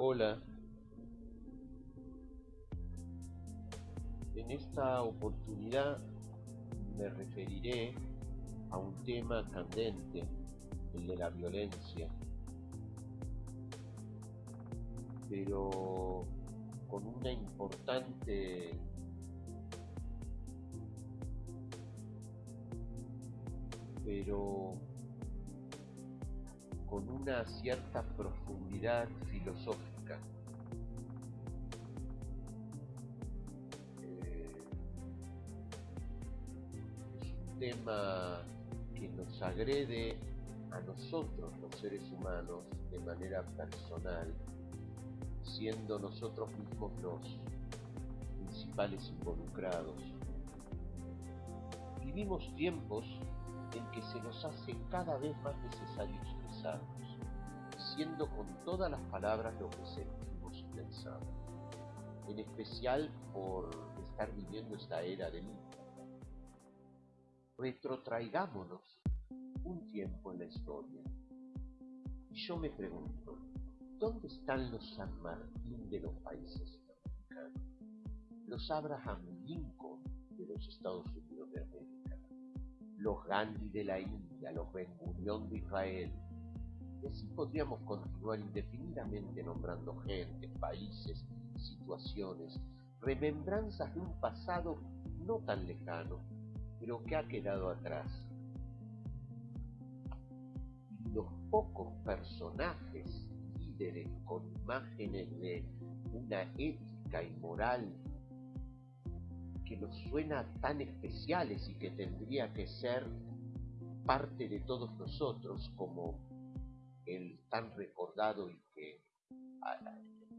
Hola. En esta oportunidad me referiré a un tema candente, el de la violencia, pero con una importante pero con una cierta profundidad filosófica. Eh, es un tema que nos agrede a nosotros, los seres humanos, de manera personal, siendo nosotros mismos los principales involucrados. Vivimos tiempos en que se nos hace cada vez más necesario expresarnos, siendo con todas las palabras lo que sentimos y pensamos, en especial por estar viviendo esta era del Internet. Retrotraigámonos un tiempo en la historia. Y yo me pregunto, ¿dónde están los San Martín de los países americanos? Los Abraham Lincoln de los Estados Unidos de los Gandhi de la India, los Ben Gurion de Israel. Y así podríamos continuar indefinidamente nombrando gente, países, situaciones, remembranzas de un pasado no tan lejano, pero que ha quedado atrás. Y los pocos personajes, líderes con imágenes de una ética y moral que nos suena tan especiales y que tendría que ser parte de todos nosotros, como el tan recordado y que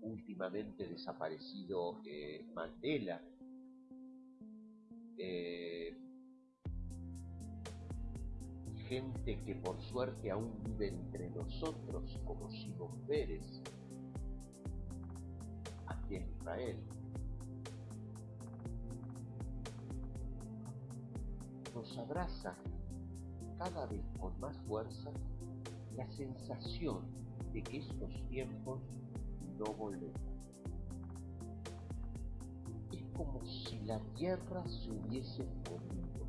últimamente desaparecido eh, Mandela, eh, gente que por suerte aún vive entre nosotros, como Simón Pérez, aquí en Israel. Nos abraza cada vez con más fuerza la sensación de que estos tiempos no volverán. Es como si la tierra se hubiese movido.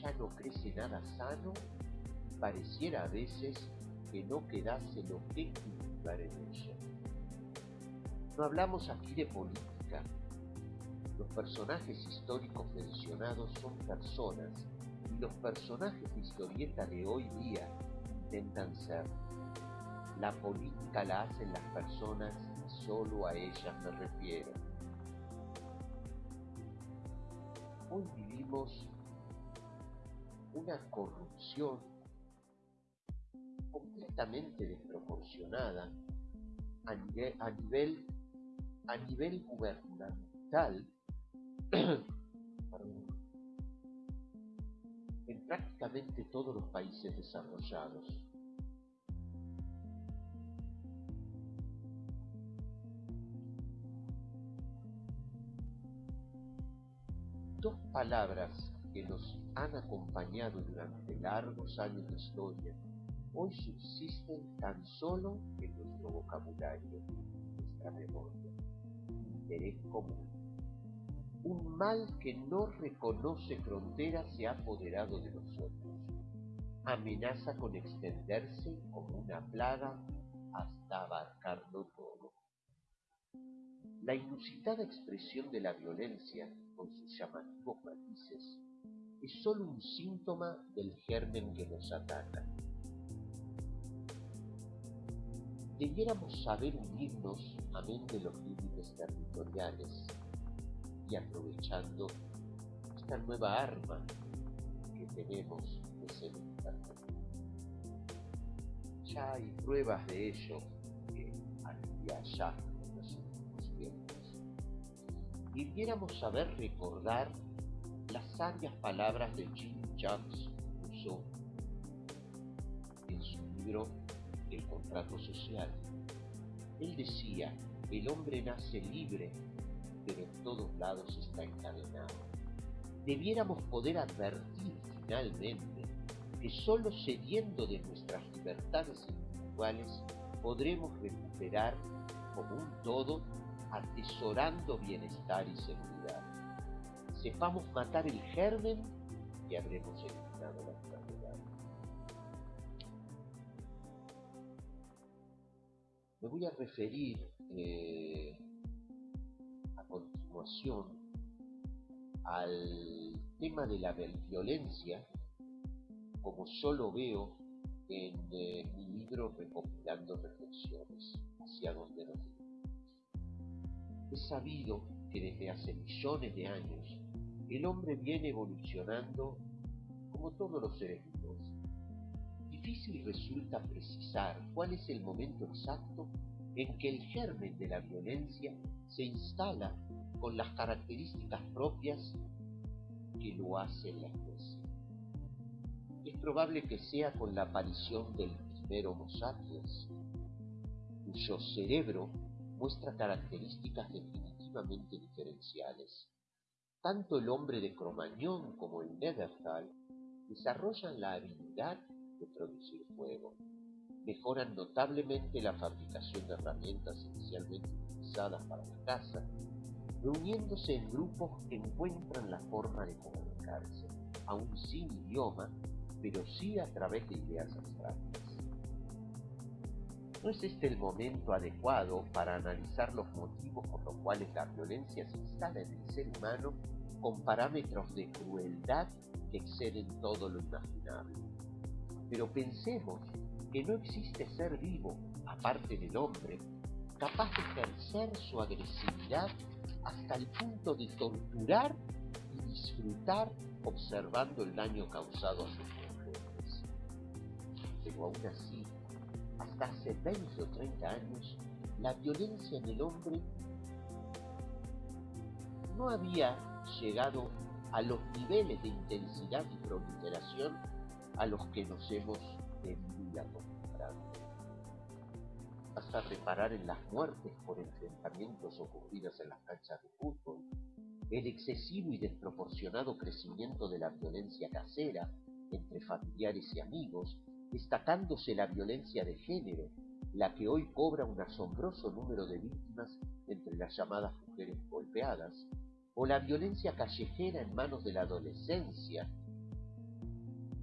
Ya no crece nada sano pareciera a veces que no quedase lo que cultivar en ella. No hablamos aquí de política, personajes históricos mencionados son personas y los personajes de historieta de hoy día intentan ser. La política la hacen las personas y solo a ellas me refiero. Hoy vivimos una corrupción completamente desproporcionada a nivel, a nivel, a nivel gubernamental en prácticamente todos los países desarrollados. Dos palabras que nos han acompañado durante largos años de historia hoy subsisten tan solo en nuestro vocabulario, nuestra memoria. Interés común. Un mal que no reconoce fronteras se ha apoderado de nosotros. Amenaza con extenderse como una plaga hasta abarcarlo todo. La inusitada expresión de la violencia, con sus llamativos matices, es sólo un síntoma del germen que nos ataca. Debiéramos saber unirnos amén de los límites territoriales y aprovechando esta nueva arma que tenemos de ser Ya hay pruebas de ello que aquí allá en los últimos tiempos. Y debiéramos saber recordar las sabias palabras de Jean-Jacques Rousseau en su libro El contrato social. Él decía, el hombre nace libre pero en todos lados está encadenado. Debiéramos poder advertir finalmente que sólo cediendo de nuestras libertades individuales podremos recuperar como un todo, atesorando bienestar y seguridad. Sepamos matar el germen y habremos eliminado la enfermedad. Me voy a referir eh, continuación al tema de la violencia como yo lo veo en eh, mi libro recopilando reflexiones hacia donde nos Es sabido que desde hace millones de años el hombre viene evolucionando como todos los seres vivos. Difícil resulta precisar cuál es el momento exacto en que el germen de la violencia se instala con las características propias que lo hacen la especie. Es probable que sea con la aparición del primer Homo sapiens, cuyo cerebro muestra características definitivamente diferenciales. Tanto el hombre de Cromañón como el Neandertal desarrollan la habilidad de producir fuego. Mejoran notablemente la fabricación de herramientas inicialmente utilizadas para la caza. Reuniéndose en grupos encuentran la forma de comunicarse, aún sin idioma, pero sí a través de ideas abstractas. ¿No es este el momento adecuado para analizar los motivos por los cuales la violencia se instala en el ser humano con parámetros de crueldad que exceden todo lo imaginable? Pero pensemos que no existe ser vivo, aparte del hombre, capaz de ejercer su agresividad hasta el punto de torturar y disfrutar observando el daño causado a sus mujeres. Pero aún así, hasta hace 20 o 30 años, la violencia en el hombre no había llegado a los niveles de intensidad y proliferación a los que nos hemos debido y acostumbrado. Basta reparar en las muertes por enfrentamientos ocurridas en las canchas de fútbol, el excesivo y desproporcionado crecimiento de la violencia casera entre familiares y amigos, destacándose la violencia de género, la que hoy cobra un asombroso número de víctimas entre las llamadas mujeres golpeadas, o la violencia callejera en manos de la adolescencia.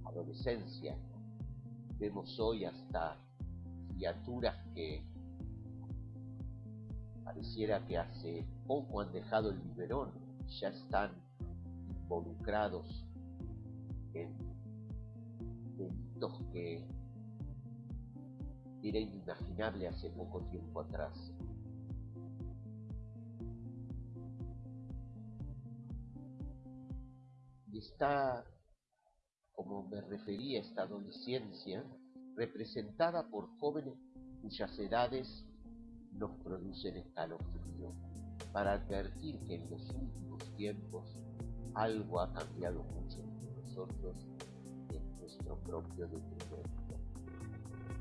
Adolescencia. Vemos hoy hasta criaturas que pareciera que hace poco han dejado el biberón, ya están involucrados en que era inimaginable hace poco tiempo atrás. Y está, como me refería, esta adolescencia, representada por jóvenes cuyas edades nos producen escalofrío, para advertir que en los últimos tiempos algo ha cambiado mucho entre nosotros nuestro propio detrimento,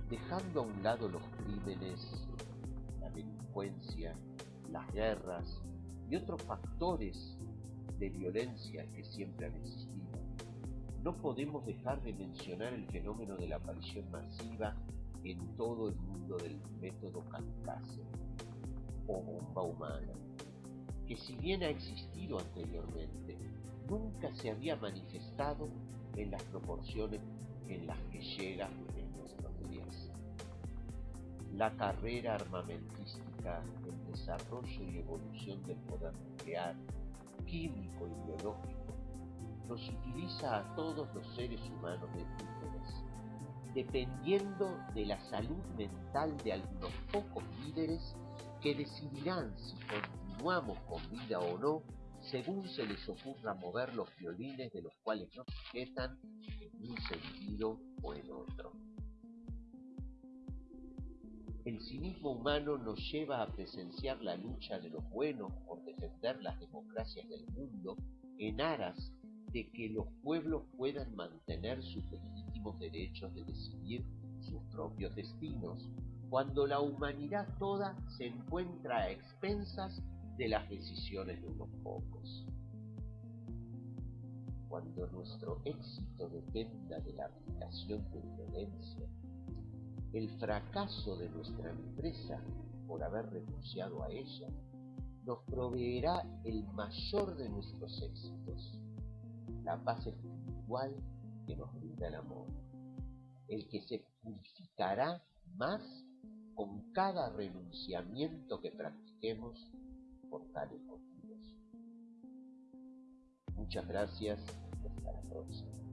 dejando a un lado los crímenes, la delincuencia, las guerras y otros factores de violencia que siempre han existido. No podemos dejar de mencionar el fenómeno de la aparición masiva en todo el mundo del método kamikaze o bomba humana, que si bien ha existido anteriormente, nunca se había manifestado en las proporciones en las que llega en nuestros días. La carrera armamentística, el desarrollo y evolución del poder nuclear, químico y biológico, nos utiliza a todos los seres humanos de líderes, dependiendo de la salud mental de algunos pocos líderes que decidirán si continuamos con vida o no según se les ocurra mover los violines de los cuales nos sujetan en un sentido o en otro. El cinismo humano nos lleva a presenciar la lucha de los buenos por defender las democracias del mundo en aras de que los pueblos puedan mantener sus legítimos derechos de decidir sus propios destinos, cuando la humanidad toda se encuentra a expensas de las decisiones de unos pocos. Cuando nuestro éxito dependa de la aplicación de violencia, el fracaso de nuestra empresa por haber renunciado a ella nos proveerá el mayor de nuestros éxitos, la paz espiritual que nos brinda el amor, el que se purificará más con cada renunciamiento que practiquemos por tales motivos. Muchas gracias y hasta la próxima.